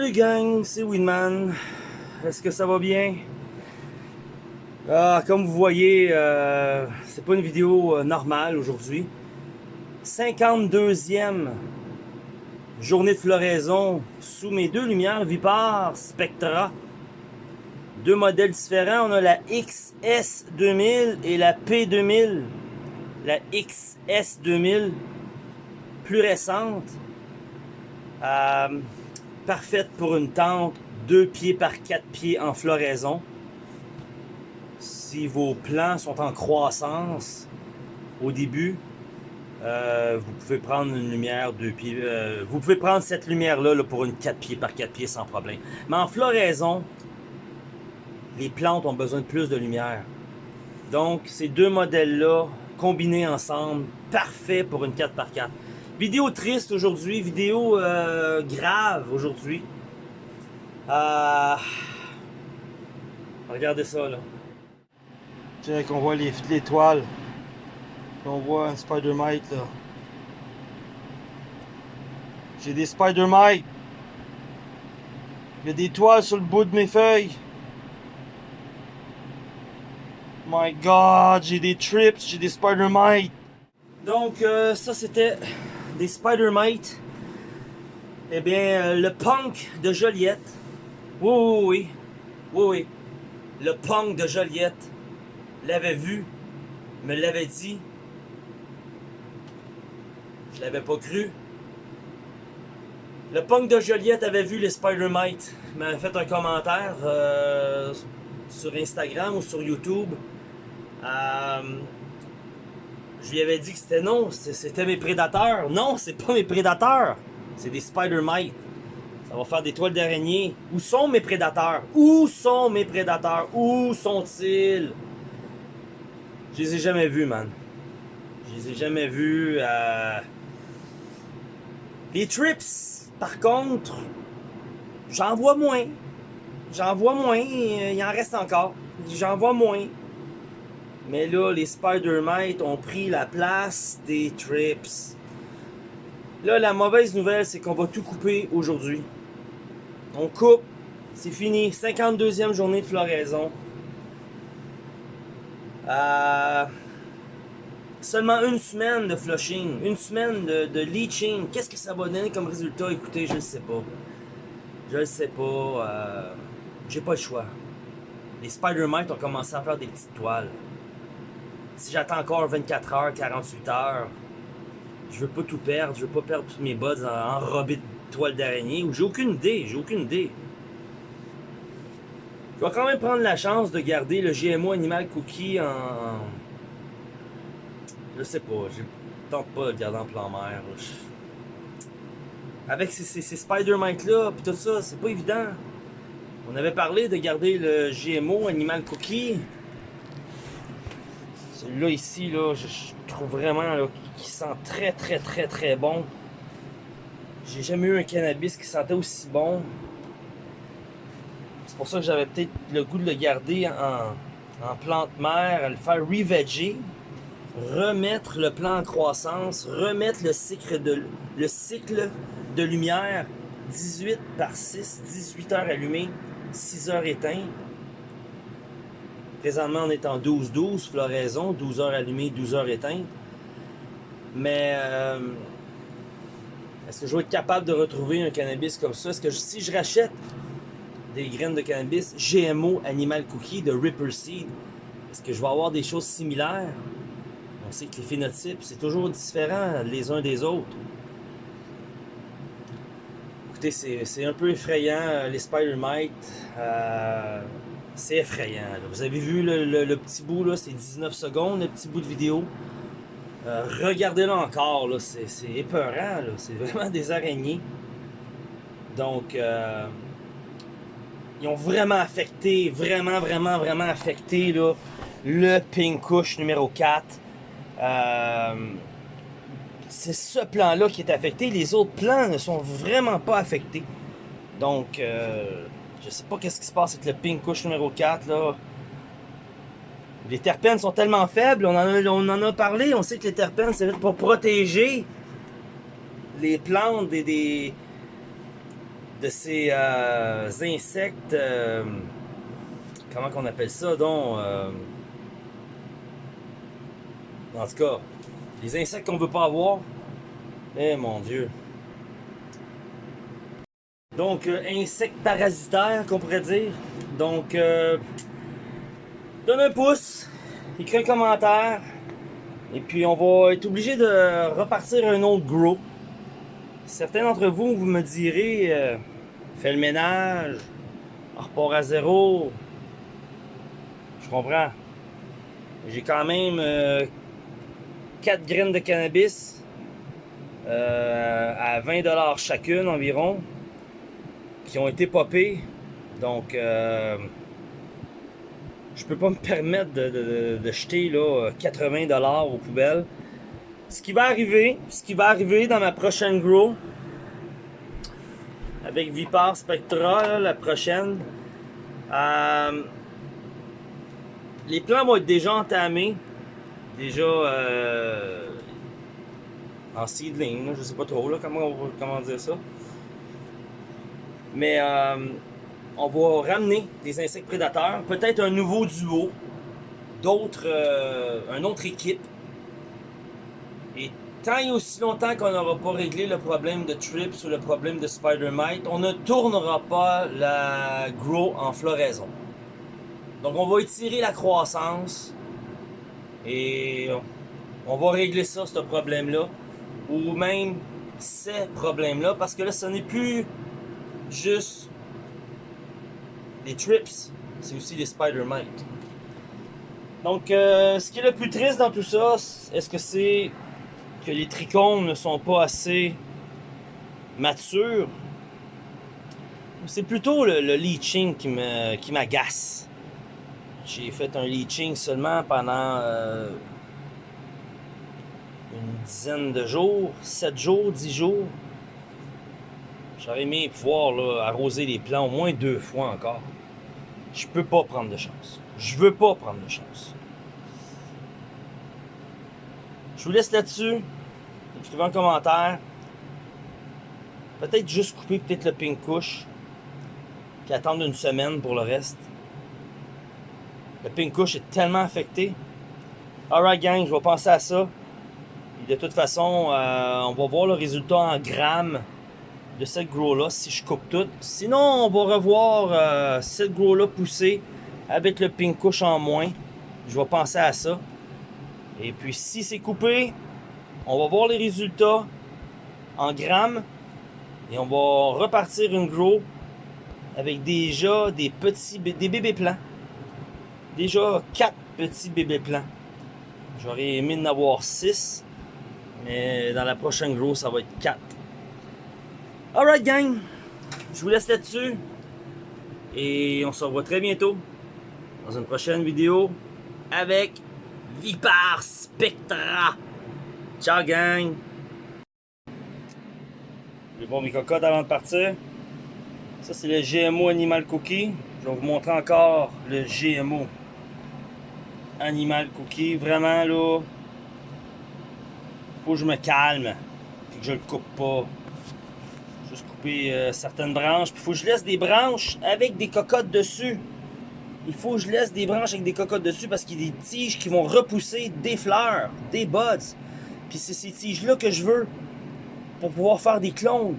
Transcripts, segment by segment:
Salut gang, c'est Winman. Est-ce que ça va bien? Ah, comme vous voyez, euh, c'est pas une vidéo euh, normale aujourd'hui. 52e journée de floraison sous mes deux lumières Vipar Spectra. Deux modèles différents. On a la XS2000 et la P2000. La XS2000, plus récente. Euh, parfaite pour une tente 2 pieds par 4 pieds en floraison. Si vos plants sont en croissance au début, euh, vous pouvez prendre une lumière 2 pieds. Euh, vous pouvez prendre cette lumière-là là, pour une 4 pieds par 4 pieds sans problème. Mais en floraison, les plantes ont besoin de plus de lumière. Donc, ces deux modèles-là, combinés ensemble, parfait pour une 4 par 4 Vidéo triste aujourd'hui, vidéo euh, grave aujourd'hui. Euh... Regardez ça là. Tiens qu'on voit les l'étoile. On voit un spider mite là. J'ai des spider mites. Il y a des toiles sur le bout de mes feuilles. My god, j'ai des trips, j'ai des spider mites. Donc euh, ça c'était des Spider-Mite. Eh bien, euh, le punk de Joliette. Oui, oui, oui. Oui. Le punk de Joliette l'avait vu, me l'avait dit. Je l'avais pas cru. Le punk de Joliette avait vu les Spider-Mite. m'a fait un commentaire euh, sur Instagram ou sur YouTube. Euh, je lui avais dit que c'était non, c'était mes prédateurs. Non, c'est pas mes prédateurs. C'est des Spider-Mites. Ça va faire des toiles d'araignée. Où sont mes prédateurs? Où sont mes prédateurs? Où sont-ils? Je les ai jamais vus, man. Je les ai jamais vus. Euh... Les trips, par contre, j'en vois moins. J'en vois moins. Il en reste encore. J'en vois moins. Mais là, les Spider-Mites ont pris la place des Trips. Là, la mauvaise nouvelle, c'est qu'on va tout couper aujourd'hui. On coupe. C'est fini. 52e journée de floraison. Euh, seulement une semaine de flushing. Une semaine de, leaching. Qu'est-ce que ça va donner comme résultat? Écoutez, je ne sais pas. Je ne sais pas. Euh, J'ai pas le choix. Les Spider-Mites ont commencé à faire des petites toiles si j'attends encore 24 heures, 48 heures, je veux pas tout perdre, je veux pas perdre tous mes buds enrobés de toile d'araignée, ou j'ai aucune idée, j'ai aucune idée. Je vais quand même prendre la chance de garder le GMO Animal Cookie en... Je sais pas, je tente pas de le garder en plan mer. Avec ces, ces, Spider-Mite là, pis tout ça, c'est pas évident. On avait parlé de garder le GMO Animal Cookie. Celui-là ici, je, trouve vraiment qu'il sent très très très très bon. J'ai jamais eu un cannabis qui sentait aussi bon. C'est pour ça que j'avais peut-être le goût de le garder en, plante mère, le faire reveger, remettre le plan en croissance, remettre le cycle de, le cycle de lumière 18 par 6, 18 heures allumées, 6 heures éteintes. Présentement, on est en 12-12, floraison, 12 heures allumées, 12 heures éteintes. Mais euh, est-ce que je vais être capable de retrouver un cannabis comme ça? Est-ce que si je rachète des graines de cannabis GMO Animal Cookie de Ripper Seed, est-ce que je vais avoir des choses similaires? On sait que les phénotypes, c'est toujours différent les uns des autres. Écoutez, c'est un peu effrayant, les Spider-Mite. Euh, c'est effrayant. Vous avez vu le, petit bout, là, c'est 19 secondes, le petit bout de vidéo. Euh, regardez-le encore, c'est épeurant, c'est vraiment des araignées. Donc, euh, ils ont vraiment affecté, vraiment, vraiment, vraiment affecté le Pink Kush numéro 4. Euh, c'est ce plan-là qui est affecté. Les autres plans ne sont vraiment pas affectés. Donc, je sais pas qu'est-ce qui se passe avec le pink couche numéro 4 là. Les terpènes sont tellement faibles, on en a, on en a parlé, on sait que les terpènes c'est pour protéger les plantes des, de ces euh, insectes, euh, comment qu'on appelle ça donc, euh, en tout cas, les insectes qu'on veut pas avoir, eh mon dieu. Donc, insectes parasitaires qu'on pourrait dire. Donc, donne un pouce, écris un commentaire, et puis on va être obligé de repartir un autre grow. Certains d'entre vous, vous me direz, euh, fais le ménage, repart à zéro. Je comprends. J'ai quand même 4 euh, graines de cannabis euh, à 20$ chacune environ qui ont été popées. Donc, euh, je peux pas me permettre de, de jeter là, 80$ aux poubelles ce qui va arriver, ce qui va arriver dans ma prochaine grow, avec Vipar Spectra, la prochaine, euh, les plans vont être déjà entamés, déjà euh, en seedling, je sais pas trop là, comment, comment dire ça. Mais euh, on va ramener des insectes prédateurs, peut-être un nouveau duo, d'autres, une autre équipe et tant et aussi longtemps qu'on n'aura pas réglé le problème de trips ou le problème de spider mite, on ne tournera pas la grow en floraison. Donc on va étirer la croissance et on va régler ça, ce problème-là. Ou même ces problèmes-là, parce que là, ce n'est plus juste les trips, c'est aussi les spider mite. Donc, euh, ce qui est le plus triste dans tout ça, est-ce que c'est que les trichomes ne sont pas assez matures? C'est plutôt le, leaching qui m'agace? J'ai fait un leaching seulement pendant euh, une dizaine de jours, 7 jours, 10 jours. J'aurais aimé pouvoir arroser les plants au moins deux fois encore. Je peux pas prendre de chance. Je veux pas prendre de chance. Je vous laisse là-dessus. Écrivez un commentaire. Peut-être juste couper peut-être le pink couche. Puis attendre une semaine pour le reste. Le pink couche est tellement affecté. Alright gang, je vais penser à ça. de toute façon, euh, on va voir le résultat en grammes de cette grow-là si je coupe tout. Sinon, on va revoir euh, cette grow-là poussée avec le pink couche en moins. Je vais penser à ça. Et puis si c'est coupé, on va voir les résultats en grammes et on va repartir une grow avec déjà des petits des bébés plants. Déjà quatre petits bébés plants. J'aurais aimé en avoir 6, mais dans la prochaine grow, ça va être 4. Alright gang, je vous laisse là-dessus et on se revoit très bientôt dans une prochaine vidéo avec Vipar Spectra. Ciao gang! Je vais voir mes cocottes avant de partir. Ça c'est le GMO Animal Cookie. Je vais vous montrer encore le GMO Animal Cookie. Vraiment là, faut que je me calme. et que je le coupe pas. Juste couper euh, certaines branches. Puis faut que je laisse des branches avec des cocottes dessus il faut que je laisse des branches avec des cocottes dessus parce qu'il y a des tiges qui vont repousser des fleurs, des buds. Puis c'est ces tiges-là que je veux pour pouvoir faire des clones.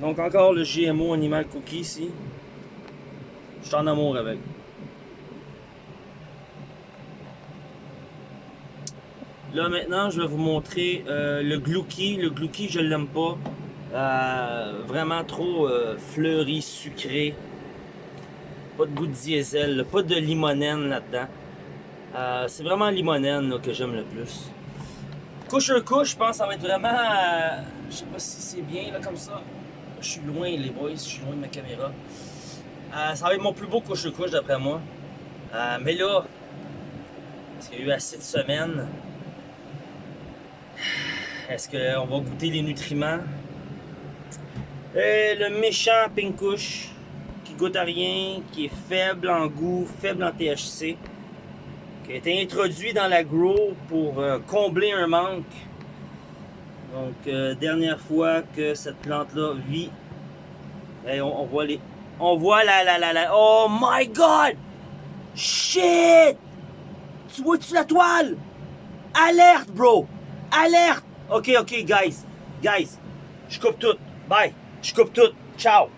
Donc encore le GMO Animal Cookie ici. Je suis en amour avec. Là maintenant, je vais vous montrer euh, le Glouki. Le Glouki, je l'aime pas. Euh, vraiment trop euh, fleuri, sucré. Pas de goût de diesel, pas de limonène là-dedans. C'est vraiment limonène que j'aime le plus. Couche un couche, je pense que ça va être vraiment... Je sais pas si c'est bien là comme ça. Je suis loin les boys, je suis loin de ma caméra. Ça va être mon plus beau couche couche d'après moi. mais là, parce qu'il y a eu assez de semaines, est-ce qu'on va goûter les nutriments? Et le méchant pink couche goûte à rien, qui est faible en goût, faible en THC, qui a été introduit dans la grow pour euh, combler un manque. Donc, euh, dernière fois que cette plante-là vit on, on voit les. On voit la la la la. Oh my god! Shit! Tu vois-tu la toile? Alerte, bro! Alerte! Ok, ok, guys. Guys. Je coupe tout. Bye. Je coupe tout. Ciao.